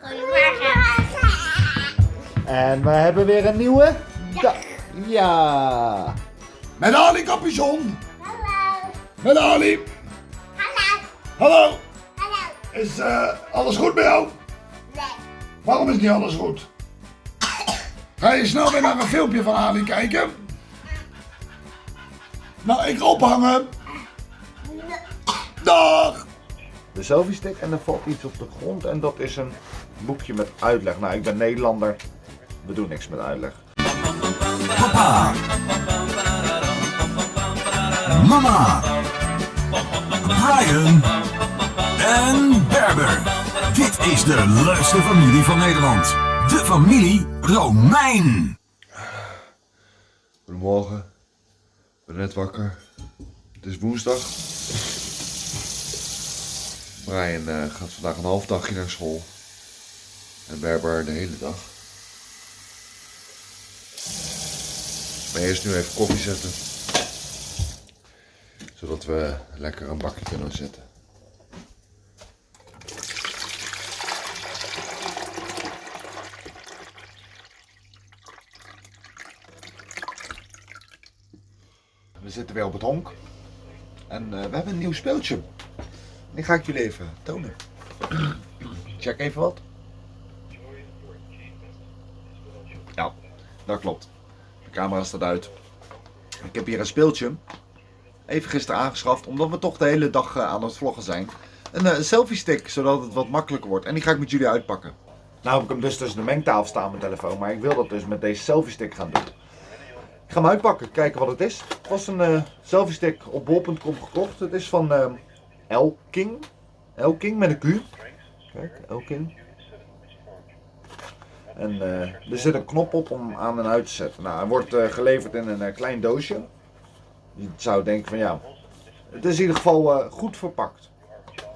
Goedemorgen. En we hebben weer een nieuwe dag. Ja. Met Ali Capuchon. Hallo. Met Ali. Hallo. Hallo. Hallo. Is eh, alles goed bij jou? Nee. Waarom is niet alles goed? Ga je snel weer naar een filmpje van Ali kijken? Nou, ik ophangen. Dag. De selfie stick en er valt iets op de grond en dat is een boekje met uitleg. Nou, ik ben Nederlander. We doen niks met uitleg. Papa. Mama. Brian. En Berber. Dit is de leukste familie van Nederland. De familie Romein. Goedemorgen. Ik ben net wakker. Het is woensdag. Brian eh, gaat vandaag een half dagje naar school. En Berber de hele dag. Maar eerst nu even koffie zetten. Zodat we lekker een bakje kunnen zetten. We zitten weer op het honk. En eh, we hebben een nieuw speeltje. Die ga ik jullie even tonen. Check even wat. Ja, dat klopt. De camera staat uit. Ik heb hier een speeltje. Even gisteren aangeschaft, omdat we toch de hele dag eh, aan het vloggen zijn. Een eh, selfie stick, zodat het wat makkelijker wordt. En die ga ik met jullie uitpakken. Nou heb ik hem dus tussen de mengtafel staan, mijn telefoon. Maar ik wil dat dus met deze selfie stick gaan doen. Ik ga hem uitpakken, kijken wat het is. Het was een eh, selfie stick op bol.com gekocht. Het is van Elking. Elking met een Q. Kijk, Elking. En eh, er zit een knop op om aan en uit te zetten. Nou, hij wordt eh, geleverd in een eh, klein doosje. Je zou denken van ja, het is in ieder geval goed verpakt.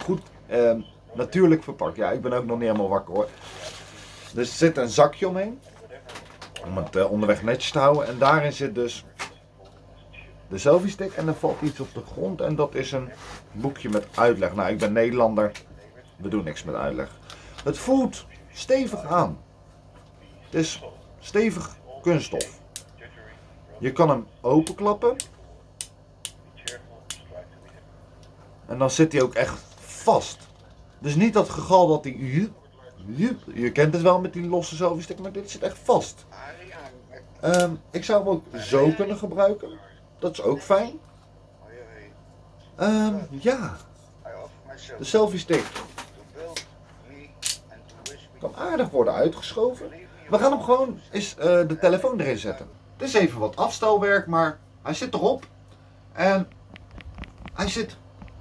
Goed eh, natuurlijk verpakt. Ja, ik ben ook nog niet helemaal wakker hoor. Er zit een zakje omheen. Om het onderweg netjes te houden. En daarin zit dus de selfie stick. En er valt iets op de grond. En dat is een boekje met uitleg. Nou, ik ben Nederlander. We doen niks met uitleg. Het voelt stevig aan. Het is stevig kunststof. Je kan hem openklappen. En dan zit hij ook echt vast. Dus niet dat gegal dat hij... Je kent het wel met die losse selfie stick, maar dit zit echt vast. Ehm, ik zou hem ook zo kunnen gebruiken. Dat is ook fijn. Ehm, ja. De selfie stick kan aardig worden uitgeschoven. We gaan hem gewoon eens eh, de telefoon erin zetten. Het is even wat afstelwerk, maar hij zit erop. En hij zit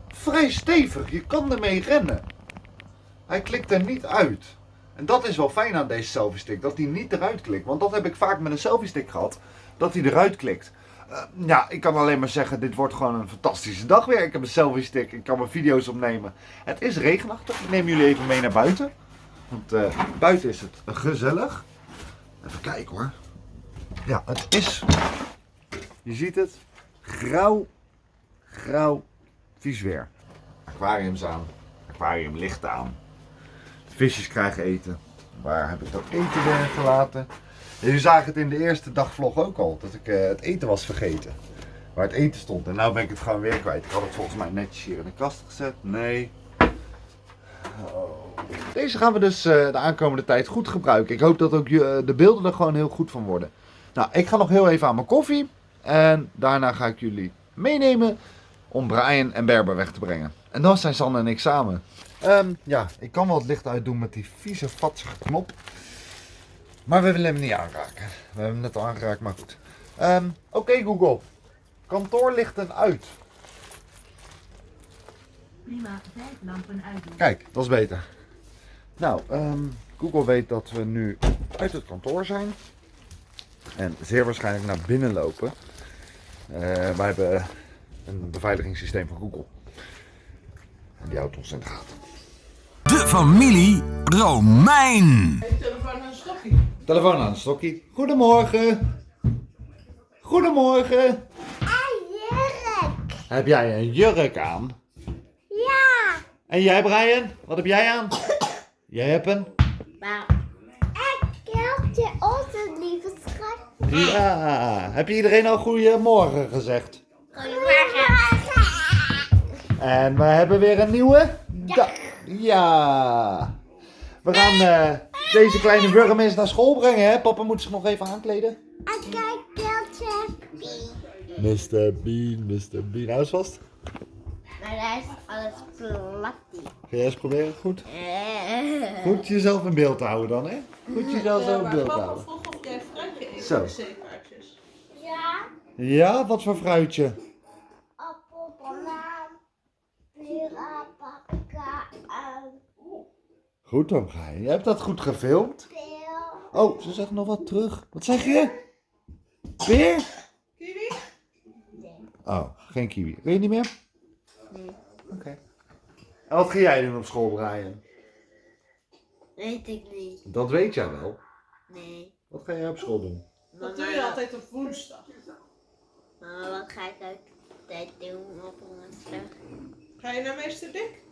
vrij stevig. Je kan ermee rennen. Hij klikt er niet uit. En dat is wel fijn aan deze selfie stick, dat hij niet eruit klikt. Want dat heb ik vaak met een selfie stick gehad, dat hij eruit klikt. Eh, ja, ik kan alleen maar zeggen, dit wordt gewoon een fantastische dag weer. Ik heb een selfie stick, ik kan mijn video's opnemen. Het is regenachtig, ik neem jullie even mee naar buiten. Want eh, buiten is het gezellig. Even kijken hoor. Ja, het is, je ziet het, grauw, grauw, vies weer. Aquariums aan, aquariumlicht aan. De visjes krijgen eten. Waar heb ik dat eten weer gelaten? Jullie zagen het in de eerste dagvlog ook al, dat ik eh, het eten was vergeten. Waar het eten stond. En nu ben ik het gewoon weer kwijt. Ik had het volgens mij netjes hier in de kast gezet. Nee. Oh. Deze gaan we dus eh, de aankomende tijd goed gebruiken. Ik hoop dat ook eh, de beelden er gewoon heel goed van worden. Nou, ik ga nog heel even aan mijn koffie. En daarna ga ik jullie meenemen om Brian en Berber weg te brengen. En dan zijn Sanne en ik samen. Ehm, ja, ik kan wel het licht uitdoen met die vieze, vatsige knop. Maar we willen hem niet aanraken. We hebben hem net al aangeraakt, maar goed. Ehm, Oké Google, kantoorlichten uit. Prima, vijf lampen uitdoen. Kijk, dat is beter. Nou, ehm, Google weet dat we nu uit het kantoor zijn. En zeer waarschijnlijk naar binnen lopen. Eh, wij hebben een beveiligingssysteem van Google. En die houdt ons in de gaten. De familie Romein. Telefoon aan, Stokkie. Goedemorgen. Goedemorgen. Jurk. Heb jij een jurk aan? Ja. En jij, Brian? Wat heb jij aan? Jij hebt een Maar ik keeltje onze lieve schat. Ja, heb je iedereen al goedemorgen gezegd? Goedemorgen. En we hebben weer een nieuwe dag. Ja. We gaan eh, deze kleine eens naar school brengen, hè? Papa moet zich nog even aankleden. En kijk keeltje. Mr. Bean, Mr. Bean. Hou eens vast. Maar daar is alles plattie. Ga jij eens proberen? Goed. Goed jezelf in beeld te houden dan, hè? Goed jezelf zo in beeld te Papa houden. vroeg of jij fruitje eet Zo. Ja. Ja, wat voor fruitje? Goed dan, ga je. Je hebt dat goed gefilmd. Oh, ze zegt nog wat terug. Wat zeg je? Peer? Kiwi? Oh, geen kiwi. Weet je niet meer? Nee. Oké. En wat ga jij doen op school, Brian? Weet ik niet. Dat weet jij wel. Nee. Wat ga jij op school doen? Dat doe je altijd op woensdag. Maar wat ga ik altijd doen op woensdag? Ga je naar meester Dick?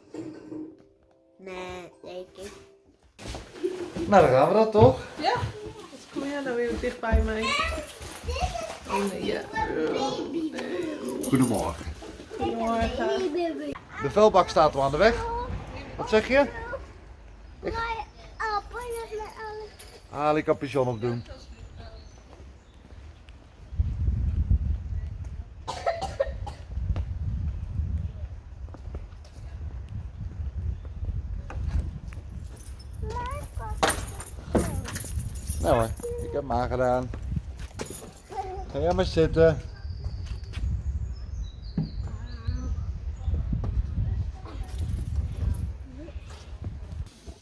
Nee, denk ik. Nou, dan gaan we dat toch? Ja. Wat kom jij nou weer dicht bij mij? Oh nee, ja. Goedemorgen. Goedemorgen. De vuilbak staat al aan de weg. Wat zeg je? Ik capuchon op doen. Nou hoor, ik heb hem aangedaan. Ga jij maar zitten.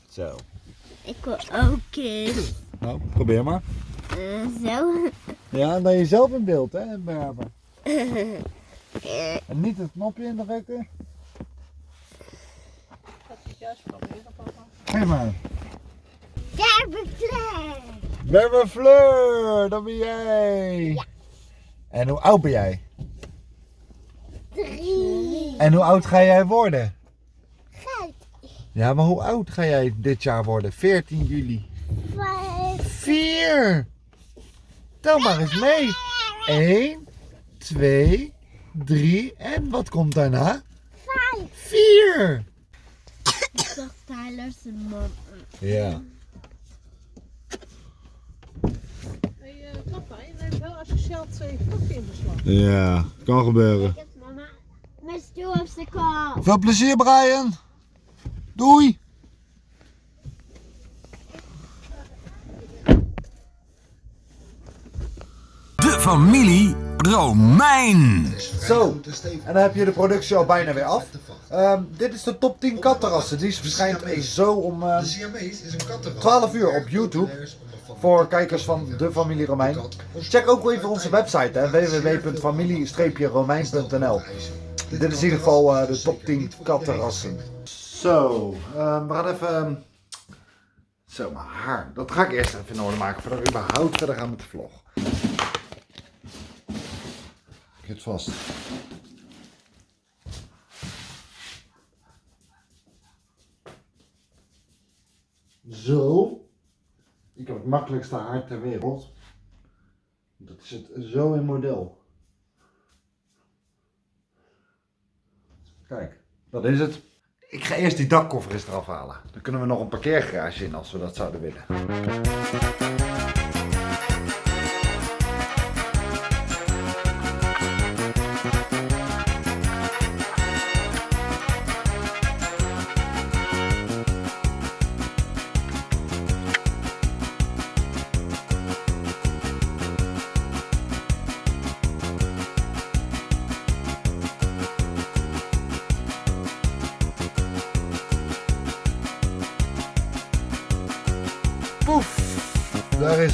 Zo. Ik wil ook kind. Nou, probeer maar. zo. Ja, dan jezelf in beeld, hè, Berber. En niet het knopje indrukken. Juist proberen, papa. Geef maar. Kerbenvlees. Berber Fleur, dat ben jij. En hoe oud ben jij? Drie. En hoe oud ga jij worden? Vijf. Ja, maar hoe oud ga jij dit jaar worden? 14 juli. Vijf. 4. Tel maar eens mee. 1, 2, 3 en wat komt daarna? Vijf. 4. Ik dacht Tyler zijn mama. Ja. Hey, eh, papa, je neemt wel asociaal twee pakken in beslag. Ja, kan gebeuren. Kijk eens mama. Mijn stoel op zijn kop. Veel plezier, Brian. Doei. De familie Romein. Zo, en dan heb je de productie al bijna weer af. Ehm, dit is de top 10 katterrassen. Die verschijnt zo om eh, De Siamese is een kattenras. 12 uur op YouTube. Voor kijkers van de familie Romein. Check ook even onze website hè, www.familie-romein.nl Dit is in ieder geval eh, de top 10 kattenrassen. Zo, ehm, we gaan even... ehm, zo, mijn haar. Dat ga ik eerst even in orde maken voordat we überhaupt verder gaan met de vlog. Ik het vast. Zo. Het makkelijkste haar ter wereld. Dat zit zo in model. Kijk, dat is het. Ik ga eerst die dakkoffer eens eraf halen. Dan kunnen we nog een parkeergarage in als we dat zouden willen.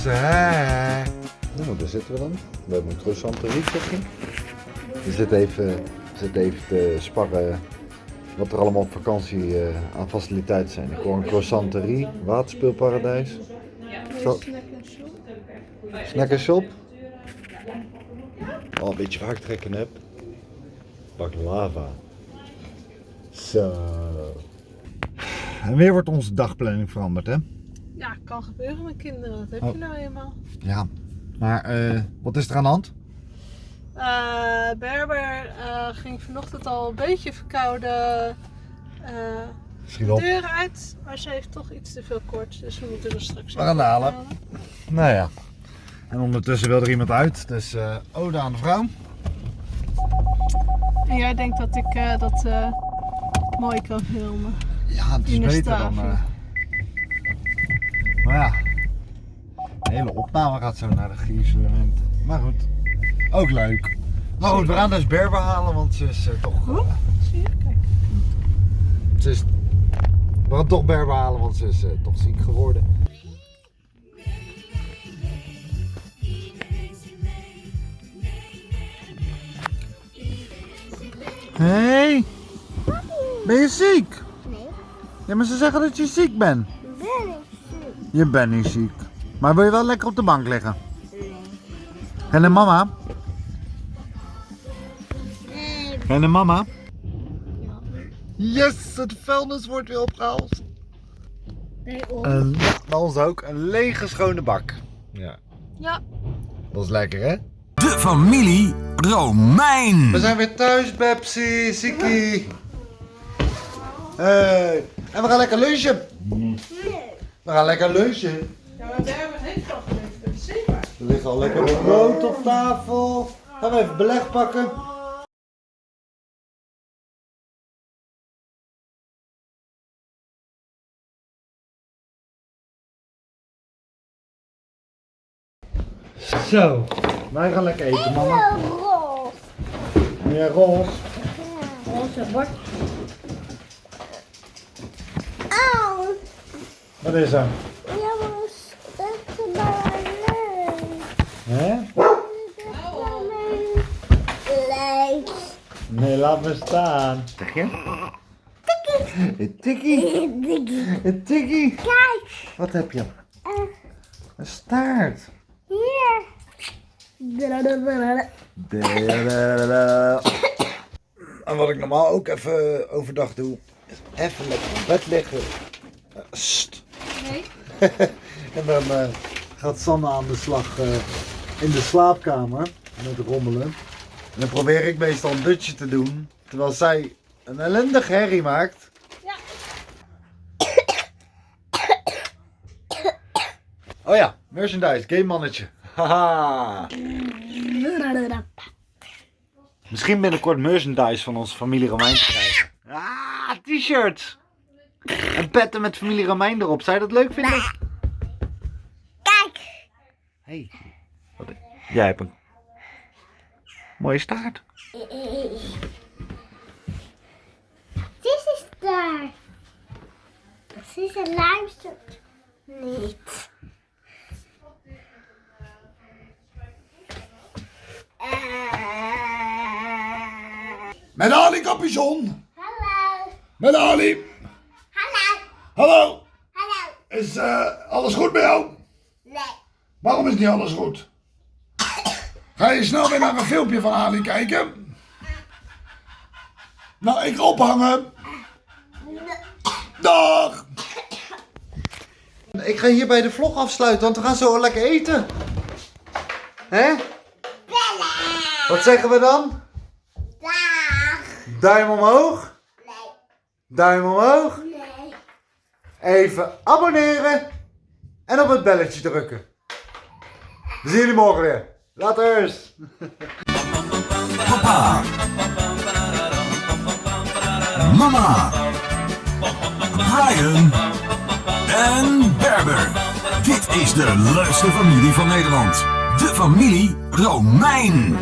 Hè. Nou, daar zitten we dan. We hebben een croissanterie, zeg je. We zitten even, we zitten even te sparren wat er allemaal op vakantie eh, aan faciliteiten zijn. Ik hoor een croissanterie, waterspeelparadijs. Zo. Snack and shop. Oh, een beetje vaak trekken heb. Pak lava. Zo. En weer wordt onze dagplanning veranderd, hè? Ja, kan gebeuren met kinderen. Dat heb Oh. je nou eenmaal. Ja, maar eh, wat is er aan de hand? Eh, Berber eh, ging vanochtend al een beetje verkouden de deur uit. Maar ze heeft toch iets te veel koorts. Dus we moeten er straks even halen. halen. Nou ja. En ondertussen wil er iemand uit, dus ode aan de vrouw. En jij denkt dat ik dat mooi kan filmen. Ja, het is beter dan... Maar ja, de hele opname gaat zo naar de gierselement. Maar goed, ook leuk. Maar goed, we gaan dus Berber halen, want ze is eh, toch... eh, Zie je? Kijk. ze is... We gaan toch Berber halen, want ze is eh, toch ziek geworden. Hé, hey, ben je ziek? Nee. Ja, maar ze zeggen dat je ziek bent. Je bent niet ziek. Maar wil je wel lekker op de bank liggen? Nee. En de mama? Nee. En de mama? Ja. Yes, het vuilnis wordt weer opgehaald. Bij ons. En ja, bij ons ook. Een lege schone bak. Ja. Ja. Dat is lekker hè? De familie Romein. We zijn weer thuis, Pepsi, Siki. Hey. En we gaan lekker lunchen. We gaan lekker lunchen. Ja, maar Berber heeft al geleverd. Zeker. Er ligt al lekker brood op tafel. Gaan we even beleg pakken. Zo, wij gaan lekker eten, mama. roze. Ja, roze. Roze bord. Wat is er? Jongens, dat is maar leuk. Hè? Leuk. Nee, laat me staan. Zeg je? Een tikkie. Een tikkie. Kijk, Wat heb je? Een staart. hier. En wat ik normaal ook even overdag doe, is even lekker op bed liggen. Eh, Sst. Nee. en dan eh, gaat Sanne aan de slag eh, in de slaapkamer met rommelen. En dan probeer ik meestal een dutje te doen, terwijl zij een ellendig herrie maakt. Ja. Oh ja, merchandise, game mannetje. Haha. Misschien binnenkort merchandise van onze familie Romein te krijgen. Ah, t-shirts. En petten met familie Romein erop. Zou je dat leuk vinden? Kijk. Hey, wat, jij hebt een mooie staart. Dit is daar. Precies, en luistert niet. Met Ali Capuchon. Hallo. Met Ali. Hallo. Hallo. Is eh, alles goed bij jou? Nee. Waarom is niet alles goed? Ga je snel weer naar een filmpje van Ali kijken? Nou, ik ga ophangen. Dag. Ik ga hierbij de vlog afsluiten, want we gaan zo lekker eten. Hè? Wat zeggen we dan? Dag. Duim omhoog. Nee. Duim omhoog. Even abonneren. En op het belletje drukken. We zien jullie morgen weer. Laters. Papa. Mama. Brian. En Berber. Dit is de leukste familie van Nederland. De familie Romein.